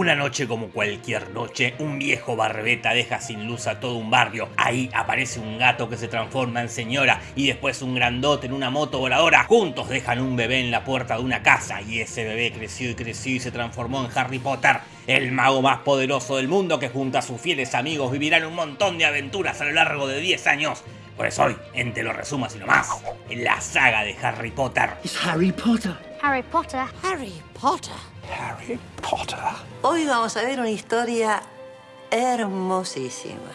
Una noche como cualquier noche, un viejo barbeta deja sin luz a todo un barrio. Ahí aparece un gato que se transforma en señora y después un grandote en una moto voladora. Juntos dejan un bebé en la puerta de una casa y ese bebé creció y creció y se transformó en Harry Potter, el mago más poderoso del mundo que junto a sus fieles amigos vivirán un montón de aventuras a lo largo de 10 años. Por eso hoy, en Te lo resumo así nomás, en la saga de Harry Potter. Es Harry Potter. Harry Potter. Harry Potter. Harry Potter. Hoy vamos a ver una historia hermosísima.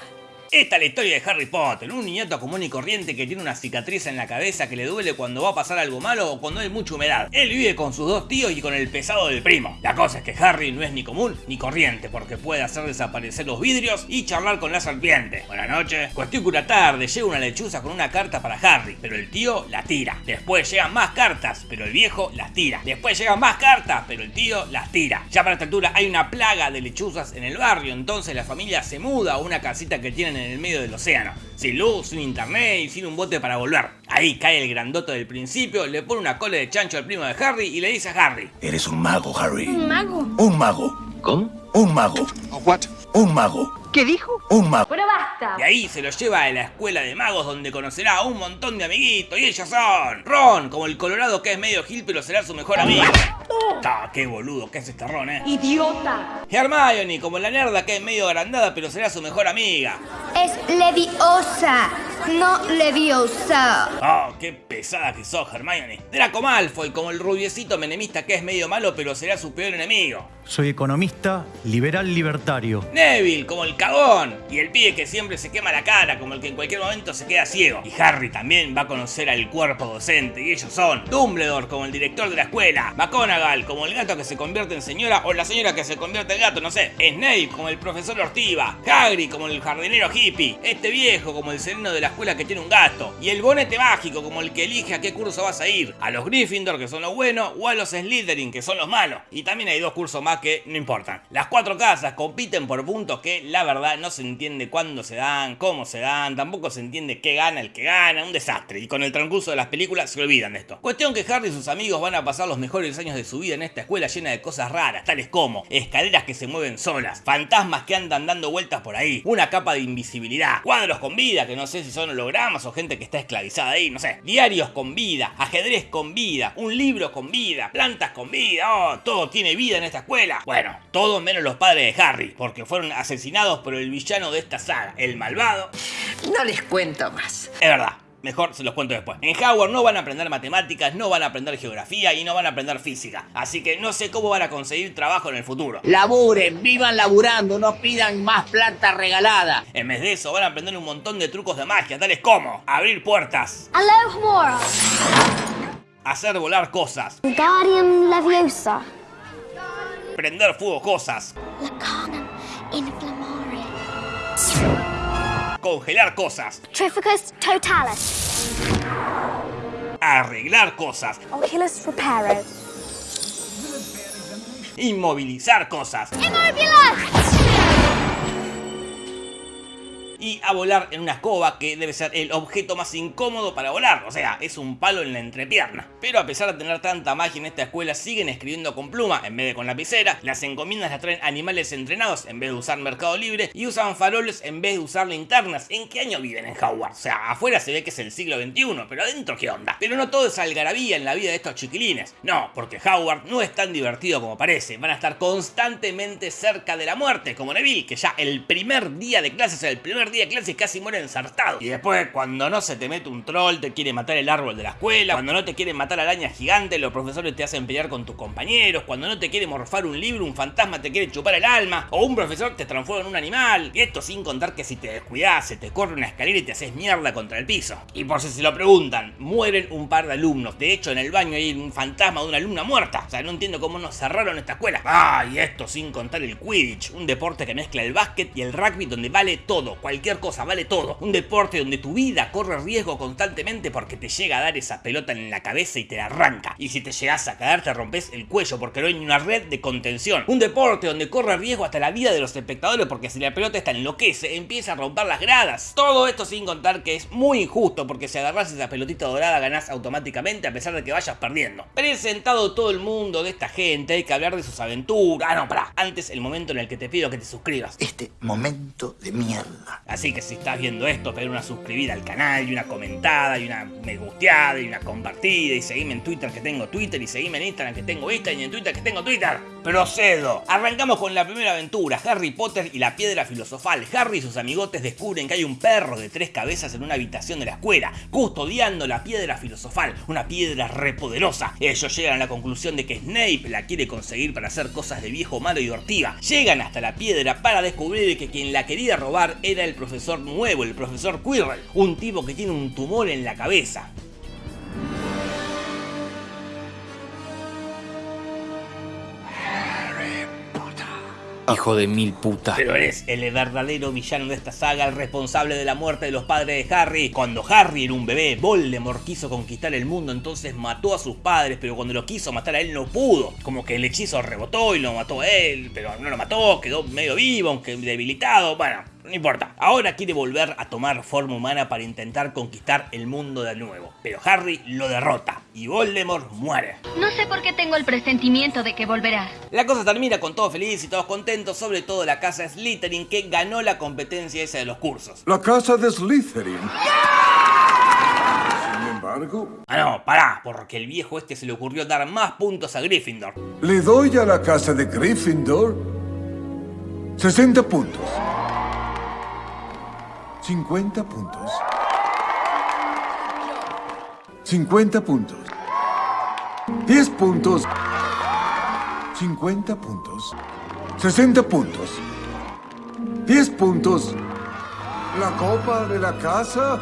Esta es la historia de Harry Potter, un niñato común y corriente que tiene una cicatriz en la cabeza que le duele cuando va a pasar algo malo o cuando hay mucha humedad. Él vive con sus dos tíos y con el pesado del primo. La cosa es que Harry no es ni común ni corriente porque puede hacer desaparecer los vidrios y charlar con la serpiente. Buenas noches. Cuestión que una tarde llega una lechuza con una carta para Harry, pero el tío la tira. Después llegan más cartas, pero el viejo las tira. Después llegan más cartas, pero el tío las tira. Ya para esta altura hay una plaga de lechuzas en el barrio, entonces la familia se muda a una casita que tienen en el medio del océano. Sin luz, sin internet y sin un bote para volver. Ahí cae el grandote del principio, le pone una cola de chancho al primo de Harry y le dice a Harry. Eres un mago, Harry. Un mago. Un mago. ¿Cómo? Un mago. What? Un mago. ¿Qué dijo? Un mago. Pero basta. Y ahí se lo lleva a la escuela de magos donde conocerá a un montón de amiguitos y ellos son Ron, como el colorado que es medio gil pero será su mejor amigo. Qué boludo que es este Ron, eh. Idiota. Hermione, como la nerda que es medio agrandada pero será su mejor amiga. Es Leviosa, no Leviosa. Oh, qué pesada que sos, Hermione. Draco Malfoy, como el rubiecito menemista que es medio malo pero será su peor enemigo. Soy economista, liberal libertario. Neville, como el cagón. Y el pibe que siempre se quema la cara, como el que en cualquier momento se queda ciego. Y Harry también va a conocer al cuerpo docente, y ellos son Dumbledore, como el director de la escuela. Como el gato que se convierte en señora, o la señora que se convierte en gato, no sé. Snape, como el profesor Ortiva. Hagrid, como el jardinero hippie. Este viejo, como el sereno de la escuela que tiene un gato. Y el bonete mágico, como el que elige a qué curso vas a ir. A los Gryffindor, que son los buenos, o a los Slytherin, que son los malos. Y también hay dos cursos más que no importan. Las cuatro casas compiten por puntos que la verdad no se entiende cuándo se dan, cómo se dan, tampoco se entiende qué gana el que gana, un desastre. Y con el transcurso de las películas se olvidan de esto. Cuestión que Harry y sus amigos van a pasar los mejores años de su vida en esta escuela llena de cosas raras, tales como escaleras que se mueven solas, fantasmas que andan dando vueltas por ahí, una capa de invisibilidad, cuadros con vida que no sé si son hologramas o gente que está esclavizada ahí, no sé, diarios con vida, ajedrez con vida, un libro con vida, plantas con vida, oh, todo tiene vida en esta escuela. Bueno, todo menos los padres de Harry, porque fueron asesinados por el villano de esta saga, el malvado. No les cuento más. Es verdad. Mejor se los cuento después. En Howard no van a aprender matemáticas, no van a aprender geografía y no van a aprender física. Así que no sé cómo van a conseguir trabajo en el futuro. Laburen, vivan laburando, no pidan más plata regalada. En vez de eso van a aprender un montón de trucos de magia, tales como abrir puertas, Alohomora. hacer volar cosas, Leviosa. prender fuego cosas, Lacanum congelar cosas, Trificus Totalis. arreglar cosas, Oculus Reparo. inmovilizar cosas Immobilus. Y a volar en una escoba que debe ser el objeto más incómodo para volar, o sea, es un palo en la entrepierna. Pero a pesar de tener tanta magia en esta escuela, siguen escribiendo con pluma en vez de con lapicera, las encomiendas las traen animales entrenados en vez de usar mercado libre y usan faroles en vez de usar linternas. ¿En qué año viven en Howard? O sea, afuera se ve que es el siglo XXI, pero adentro qué onda. Pero no todo es algarabía en la vida de estos chiquilines. No, porque Howard no es tan divertido como parece. Van a estar constantemente cerca de la muerte, como Neville, que ya el primer día de clases, el primer día de clases casi muere ensartado. Y después, cuando no se te mete un troll, te quiere matar el árbol de la escuela, cuando no te quieren matar arañas gigantes, los profesores te hacen pelear con tus compañeros, cuando no te quiere morfar un libro, un fantasma te quiere chupar el alma, o un profesor te transforma en un animal. Y esto sin contar que si te descuidas, se te corre una escalera y te haces mierda contra el piso. Y por si se lo preguntan, mueren un par de alumnos. De hecho, en el baño hay un fantasma de una alumna muerta. O sea, no entiendo cómo nos cerraron esta escuela. Ah, y esto sin contar el Quidditch, un deporte que mezcla el básquet y el rugby donde vale todo. Cualquier cosa, vale todo. Un deporte donde tu vida corre riesgo constantemente porque te llega a dar esa pelota en la cabeza y te la arranca. Y si te llegas a caer te rompes el cuello porque no hay una red de contención. Un deporte donde corre riesgo hasta la vida de los espectadores porque si la pelota está enloquece, empieza a romper las gradas. Todo esto sin contar que es muy injusto porque si agarras esa pelotita dorada ganás automáticamente a pesar de que vayas perdiendo. Presentado todo el mundo de esta gente, hay que hablar de sus aventuras. Ah, no, pará. Antes el momento en el que te pido que te suscribas. Este momento de mierda. Así que si estás viendo esto, pedir una suscribida al canal y una comentada y una me gusteada y una compartida y seguime en Twitter que tengo Twitter y seguime en Instagram que tengo Instagram y en Twitter que tengo Twitter. Procedo. Arrancamos con la primera aventura, Harry Potter y la piedra filosofal. Harry y sus amigotes descubren que hay un perro de tres cabezas en una habitación de la escuela, custodiando la piedra filosofal, una piedra repoderosa. Ellos llegan a la conclusión de que Snape la quiere conseguir para hacer cosas de viejo malo y ortiva. Llegan hasta la piedra para descubrir que quien la quería robar era el profesor nuevo, el profesor Quirrell, un tipo que tiene un tumor en la cabeza. Hijo de mil putas. Pero eres el verdadero villano de esta saga, el responsable de la muerte de los padres de Harry. Cuando Harry era un bebé, Voldemort quiso conquistar el mundo, entonces mató a sus padres, pero cuando lo quiso matar a él no pudo. Como que el hechizo rebotó y lo mató a él, pero no lo mató, quedó medio vivo, aunque debilitado, bueno, no importa. Ahora quiere volver a tomar forma humana para intentar conquistar el mundo de nuevo. Pero Harry lo derrota y Voldemort muere. No sé por qué tengo el presentimiento de que volverá. La cosa termina con todos felices y todos contentos, sobre todo la casa Slytherin que ganó la competencia esa de los cursos. La casa de Slytherin. Sin embargo, Ah no, pará, porque el viejo este se le ocurrió dar más puntos a Gryffindor. le doy a la casa de Gryffindor 60 puntos. 50 puntos. 50 puntos. 10 puntos. 50 puntos. 60 puntos. 10 puntos. La copa de la casa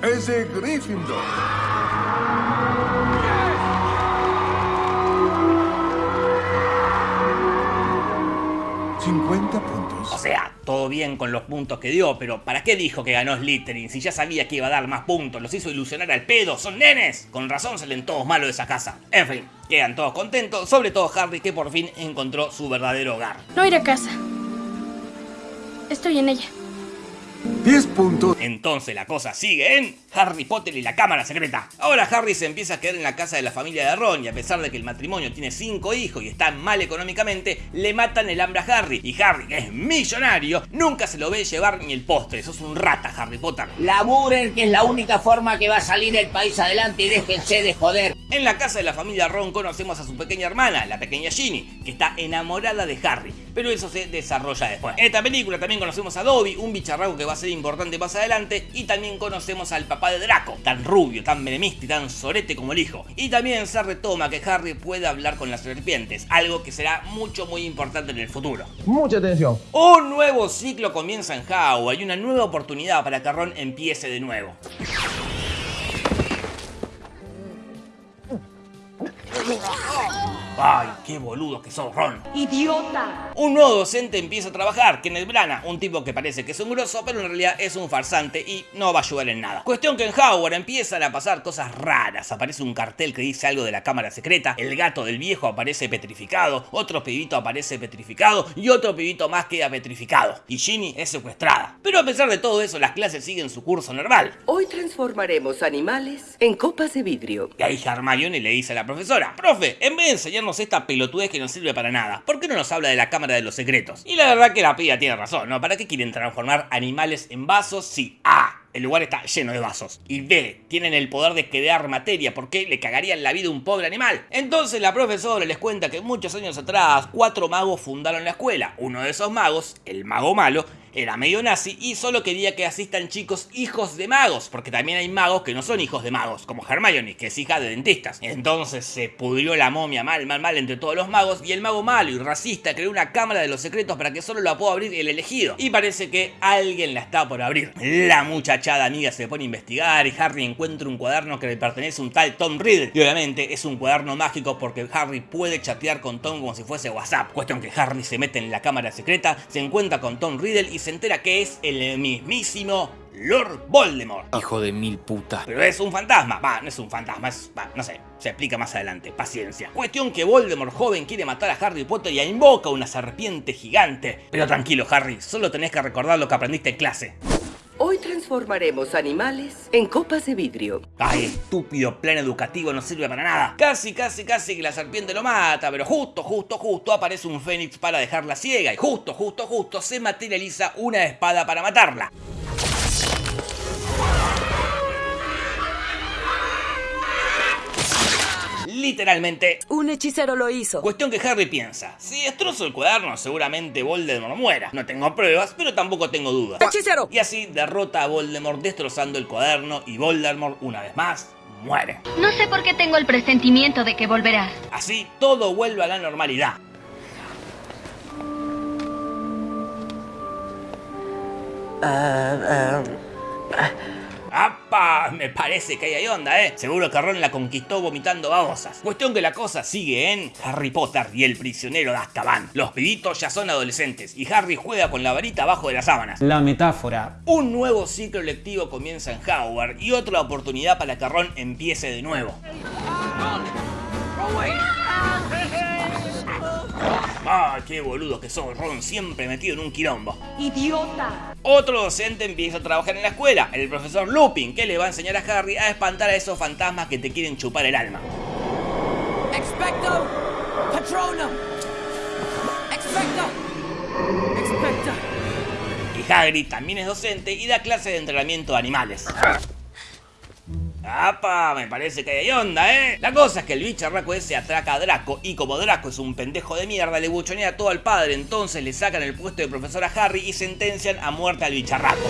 es de Gryffindor. ¿50 puntos? O sea, bien con los puntos que dio, pero ¿para qué dijo que ganó Slytherin si ya sabía que iba a dar más puntos? Los hizo ilusionar al pedo, son nenes. Con razón salen todos malos de esa casa. En fin, quedan todos contentos, sobre todo Harry que por fin encontró su verdadero hogar. No ir a casa. Estoy en ella. 10 puntos. Entonces la cosa sigue en Harry Potter y la cámara secreta. Ahora Harry se empieza a quedar en la casa de la familia de Ron y a pesar de que el matrimonio tiene 5 hijos y está mal económicamente, le matan el hambre a Harry. Y Harry, que es millonario, nunca se lo ve llevar ni el postre. Sos un rata, Harry Potter. Laburen, que es la única forma que va a salir el país adelante y déjense de joder. En la casa de la familia Ron conocemos a su pequeña hermana, la pequeña Ginny, que está enamorada de Harry, pero eso se desarrolla después. En esta película también conocemos a Dobby, un bicharraco que va a ser importante más adelante, y también conocemos al papá de Draco, tan rubio, tan menemista y tan sorete como el hijo. Y también se retoma que Harry puede hablar con las serpientes, algo que será mucho muy importante en el futuro. Mucha atención. Un nuevo ciclo comienza en Howard y una nueva oportunidad para que Ron empiece de nuevo. 炸了。¡Ay, qué boludo que sos, Ron! ¡Idiota! Un nuevo docente empieza a trabajar, Kenneth Branagh, un tipo que parece que es un grosso, pero en realidad es un farsante y no va a ayudar en nada. Cuestión que en Howard empiezan a pasar cosas raras. Aparece un cartel que dice algo de la cámara secreta, el gato del viejo aparece petrificado, otro pibito aparece petrificado y otro pibito más queda petrificado. Y Ginny es secuestrada. Pero a pesar de todo eso, las clases siguen su curso normal. Hoy transformaremos animales en copas de vidrio. Y ahí Hermione le dice a la profesora, profe, en vez de enseñarnos esta pelotudez que no sirve para nada, ¿por qué no nos habla de la cámara de los secretos? Y la verdad que la piba tiene razón, ¿no? ¿Para qué quieren transformar animales en vasos si A. El lugar está lleno de vasos. Y B. Tienen el poder de crear materia porque le cagarían la vida a un pobre animal. Entonces la profesora les cuenta que muchos años atrás cuatro magos fundaron la escuela. Uno de esos magos, el mago malo, era medio nazi y solo quería que asistan chicos hijos de magos, porque también hay magos que no son hijos de magos, como Hermione, que es hija de dentistas. Entonces se pudrió la momia mal, mal, mal entre todos los magos y el mago malo y racista creó una cámara de los secretos para que solo la pueda abrir el elegido. Y parece que alguien la está por abrir. La muchachada amiga se pone a investigar y Harry encuentra un cuaderno que le pertenece a un tal Tom Riddle. Y obviamente es un cuaderno mágico porque Harry puede chatear con Tom como si fuese WhatsApp. Cuestión que Harry se mete en la cámara secreta, se encuentra con Tom Riddle y y se entera que es el mismísimo Lord Voldemort. Hijo de mil putas. Pero es un fantasma. Va, no es un fantasma, es... va, no sé, se explica más adelante. Paciencia. Cuestión que Voldemort joven quiere matar a Harry Potter y invoca una serpiente gigante. Pero tranquilo, Harry, solo tenés que recordar lo que aprendiste en clase. Hoy transformaremos animales en copas de vidrio. Ay, estúpido plan educativo no sirve para nada. Casi, casi, casi que la serpiente lo mata, pero justo, justo, justo aparece un fénix para dejarla ciega y justo, justo, justo se materializa una espada para matarla. Literalmente. Un hechicero lo hizo. Cuestión que Harry piensa. Si destrozo el cuaderno, seguramente Voldemort muera. No tengo pruebas, pero tampoco tengo dudas. ¡Hechicero! Y así derrota a Voldemort destrozando el cuaderno y Voldemort, una vez más, muere. No sé por qué tengo el presentimiento de que volverás. Así todo vuelve a la normalidad. Ah, ah, ¡Apa! Me parece que ahí hay onda, ¿eh? Seguro que Ron la conquistó vomitando babosas. Cuestión que la cosa sigue en Harry Potter y el prisionero de Azkaban. Los pibitos ya son adolescentes y Harry juega con la varita abajo de las sábanas. La metáfora. Un nuevo ciclo lectivo comienza en Howard y otra oportunidad para que Ron empiece de nuevo. ¡Ah, qué boludo que sos, Ron! Siempre metido en un quilombo. ¡Idiota! Otro docente empieza a trabajar en la escuela, el profesor Lupin, que le va a enseñar a Harry a espantar a esos fantasmas que te quieren chupar el alma. ¡Expecto! ¡Patronum! ¡Expecto! ¡Expecto! Y Hagrid también es docente y da clases de entrenamiento de animales. ¡Apa! Me parece que hay onda, ¿eh? La cosa es que el bicharraco ese atraca a Draco y como Draco es un pendejo de mierda, le buchonea todo al padre, entonces le sacan el puesto de profesor a Harry y sentencian a muerte al bicharraco.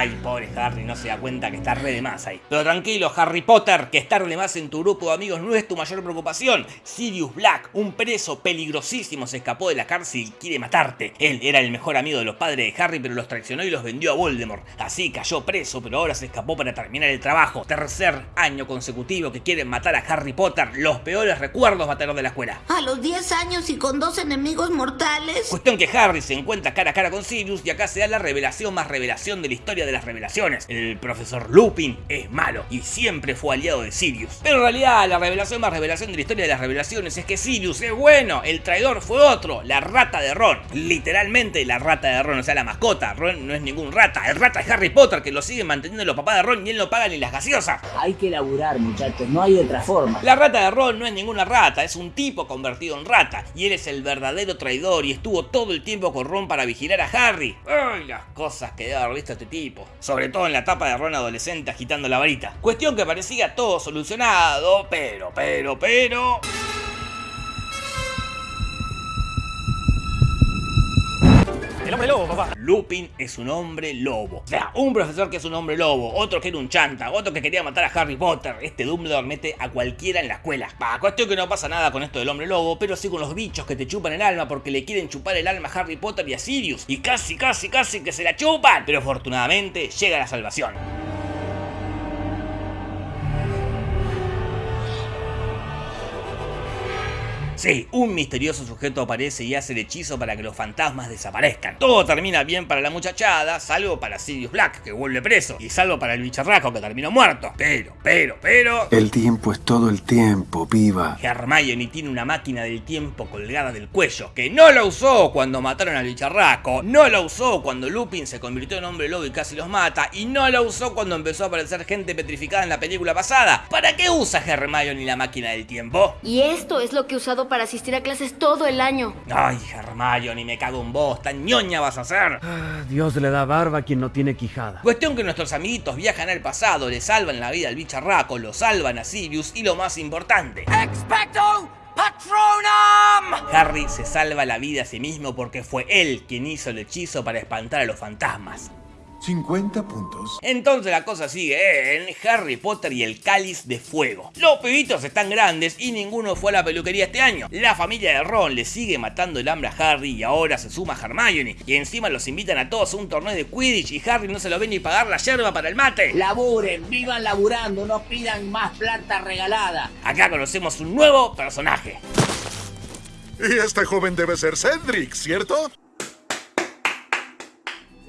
Ay, pobre Harry, no se da cuenta que está re de más ahí. Pero tranquilo, Harry Potter, que estar de más en tu grupo de amigos no es tu mayor preocupación. Sirius Black, un preso peligrosísimo, se escapó de la cárcel y quiere matarte. Él era el mejor amigo de los padres de Harry, pero los traicionó y los vendió a Voldemort. Así cayó preso, pero ahora se escapó para terminar el trabajo. Tercer año consecutivo que quieren matar a Harry Potter. Los peores recuerdos va a tener de la escuela. A los 10 años y con dos enemigos mortales. Cuestión que Harry se encuentra cara a cara con Sirius y acá se da la revelación más revelación de la historia de las revelaciones. El profesor Lupin es malo y siempre fue aliado de Sirius. Pero en realidad la revelación más revelación de la historia de las revelaciones es que Sirius es bueno, el traidor fue otro, la rata de Ron. Literalmente la rata de Ron, o sea la mascota. Ron no es ningún rata, el rata es Harry Potter que lo siguen manteniendo los papás de Ron y él no paga ni las gaseosas. Hay que laburar, muchachos, no hay otra forma. La rata de Ron no es ninguna rata, es un tipo convertido en rata. Y él es el verdadero traidor y estuvo todo el tiempo con Ron para vigilar a Harry. Ay, las cosas que debe haber visto este tipo. Sobre todo en la etapa de Ron adolescente agitando la varita. Cuestión que parecía todo solucionado, pero, pero, pero... El hombre lobo, papá. Lupin es un hombre lobo. O sea, un profesor que es un hombre lobo, otro que era un chanta, otro que quería matar a Harry Potter. Este Dumbledore mete a cualquiera en la escuela. Va, cuestión que no pasa nada con esto del hombre lobo, pero sí con los bichos que te chupan el alma porque le quieren chupar el alma a Harry Potter y a Sirius. Y casi, casi, casi que se la chupan. Pero afortunadamente llega la salvación. Sí, un misterioso sujeto aparece y hace el hechizo para que los fantasmas desaparezcan. Todo termina bien para la muchachada, salvo para Sirius Black, que vuelve preso, y salvo para el bicharraco, que terminó muerto. Pero, pero, pero... El tiempo es todo el tiempo, piba. Hermione tiene una máquina del tiempo colgada del cuello, que no la usó cuando mataron al bicharraco, no la usó cuando Lupin se convirtió en hombre lobo y casi los mata, y no la usó cuando empezó a aparecer gente petrificada en la película pasada. ¿Para qué usa Hermione la máquina del tiempo? Y esto es lo que he usado para asistir a clases todo el año. Ay, Hermione, me cago en vos, tan ñoña vas a ser. Ah, Dios le da barba a quien no tiene quijada. Cuestión que nuestros amiguitos viajan al pasado, le salvan la vida al bicharraco, lo salvan a Sirius y lo más importante. ¡Expecto! ¡Patronum! Harry se salva la vida a sí mismo porque fue él quien hizo el hechizo para espantar a los fantasmas. 50 puntos. Entonces la cosa sigue en Harry Potter y el cáliz de fuego. Los pibitos están grandes y ninguno fue a la peluquería este año. La familia de Ron le sigue matando el hambre a Harry y ahora se suma Hermione. Y encima los invitan a todos a un torneo de Quidditch y Harry no se lo ve ni pagar la yerba para el mate. Laburen, vivan laburando, no pidan más plata regalada. Acá conocemos un nuevo personaje. Y este joven debe ser Cedric, ¿cierto?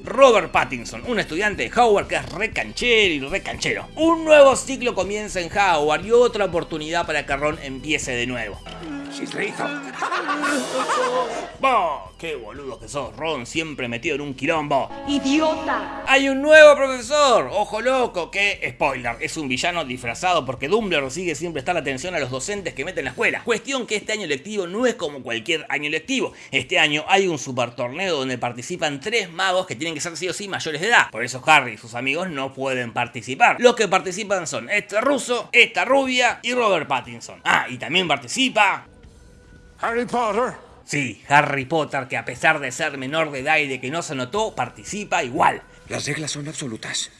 Robert Pattinson, un estudiante de Howard que es re canchero y re canchero. Un nuevo ciclo comienza en Howard y otra oportunidad para que Ron empiece de nuevo. ¡Bah! ¡Qué boludo que sos, Ron! Siempre metido en un quilombo. ¡Idiota! ¡Hay un nuevo profesor! ¡Ojo loco! Que, spoiler, es un villano disfrazado porque Dumbledore sigue siempre estar la atención a los docentes que meten en la escuela. Cuestión que este año lectivo no es como cualquier año lectivo. Este año hay un super torneo donde participan tres magos que tienen que ser sí o sí mayores de edad. Por eso Harry y sus amigos no pueden participar. Los que participan son este ruso, esta rubia y Robert Pattinson. Ah, y también participa... Harry Potter. Sí, Harry Potter, que a pesar de ser menor de edad y de que no se notó, participa igual. Las reglas son absolutas.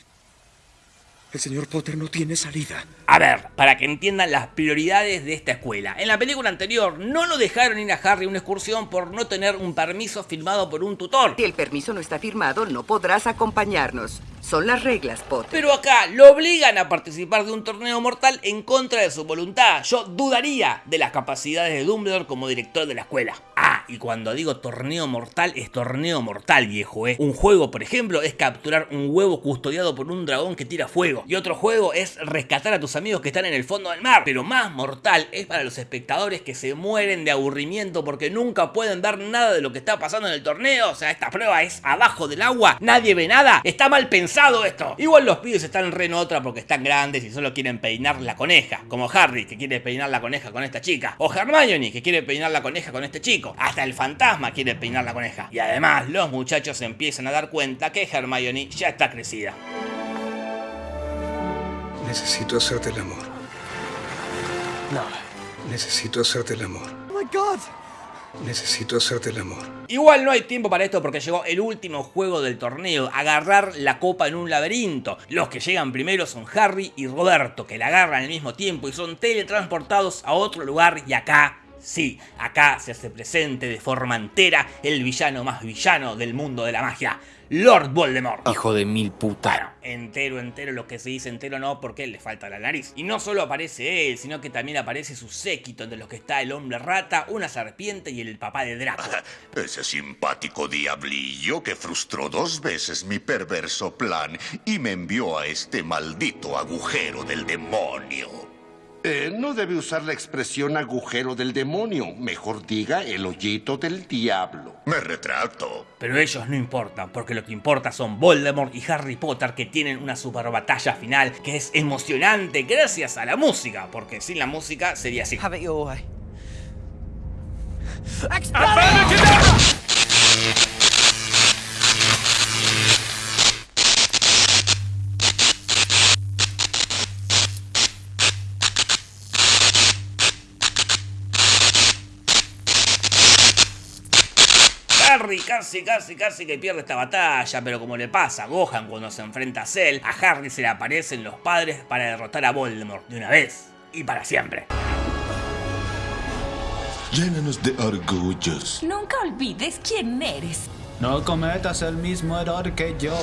El señor Potter no tiene salida. A ver, para que entiendan las prioridades de esta escuela. En la película anterior no lo dejaron ir a Harry a una excursión por no tener un permiso firmado por un tutor. Si el permiso no está firmado, no podrás acompañarnos. Son las reglas, Potter. Pero acá lo obligan a participar de un torneo mortal en contra de su voluntad. Yo dudaría de las capacidades de Dumbledore como director de la escuela. Ah, y cuando digo torneo mortal, es torneo mortal, viejo, ¿eh? Un juego, por ejemplo, es capturar un huevo custodiado por un dragón que tira fuego. Y otro juego es rescatar a tus amigos que están en el fondo del mar. Pero más mortal es para los espectadores que se mueren de aburrimiento porque nunca pueden ver nada de lo que está pasando en el torneo. O sea, esta prueba es abajo del agua, nadie ve nada. Está mal pensado esto. Igual los pibes están re en otra porque están grandes y solo quieren peinar la coneja. Como Harry, que quiere peinar la coneja con esta chica. O Hermione, que quiere peinar la coneja con este chico. Hasta el fantasma quiere peinar la coneja. Y además, los muchachos empiezan a dar cuenta que Hermione ya está crecida. Necesito hacerte el amor. No. Necesito hacerte el amor. Oh my god. Necesito hacerte el amor. Igual no hay tiempo para esto porque llegó el último juego del torneo, agarrar la copa en un laberinto. Los que llegan primero son Harry y Roberto, que la agarran al mismo tiempo y son teletransportados a otro lugar y acá Sí, acá se hace presente de forma entera el villano más villano del mundo de la magia, Lord Voldemort. Hijo de mil putas. Bueno, entero, entero, lo que se dice entero no, porque le falta la nariz. Y no solo aparece él, sino que también aparece su séquito, entre los que está el hombre rata, una serpiente y el papá de Draco. Ese simpático diablillo que frustró dos veces mi perverso plan y me envió a este maldito agujero del demonio. Eh, no debe usar la expresión agujero del demonio. Mejor diga el hoyito del diablo. Me retracto. Pero ellos no importan, porque lo que importa son Voldemort y Harry Potter que tienen una super batalla final que es emocionante gracias a la música, porque sin la música sería así. Have it your way. Harry casi, casi, casi que pierde esta batalla, pero como le pasa a Gohan cuando se enfrenta a Cell, a Harry se le aparecen los padres para derrotar a Voldemort de una vez y para siempre. Llénanos de orgullos. Nunca olvides quién eres. No cometas el mismo error que yo.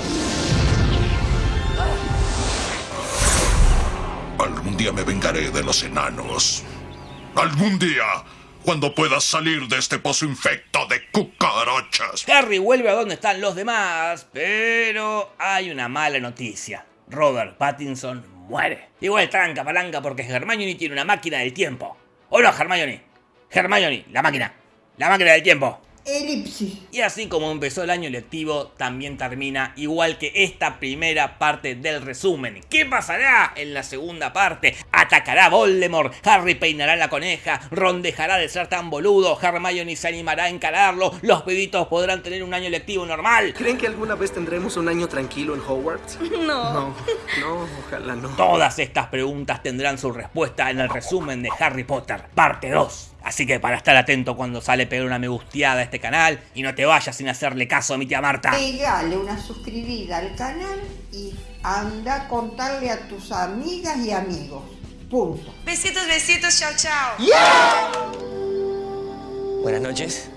Algún día me vengaré de los enanos. Algún día, cuando puedas salir de este pozo infecto de cucarachas. Harry vuelve a donde están los demás, pero hay una mala noticia. Robert Pattinson muere. Igual tranca palanca porque Hermione tiene una máquina del tiempo. ¿O no, Hermione? Hermione, la máquina. La máquina del tiempo. Elipsis. Y así como empezó el año lectivo, también termina igual que esta primera parte del resumen. ¿Qué pasará en la segunda parte? ¿Atacará Voldemort? ¿Harry peinará la coneja? ¿Ron dejará de ser tan boludo? ¿Hermione se animará a encararlo? ¿Los pibitos podrán tener un año lectivo normal? ¿Creen que alguna vez tendremos un año tranquilo en Hogwarts? No. No, no, ojalá no. Todas estas preguntas tendrán su respuesta en el resumen de Harry Potter, parte 2. Así que para estar atento cuando sale pegar una me gusteada a este canal y no te vayas sin hacerle caso a mi tía Marta. Pegale una suscribida al canal y anda a contarle a tus amigas y amigos. Punto. Besitos, besitos, chao, chao. Buenas noches.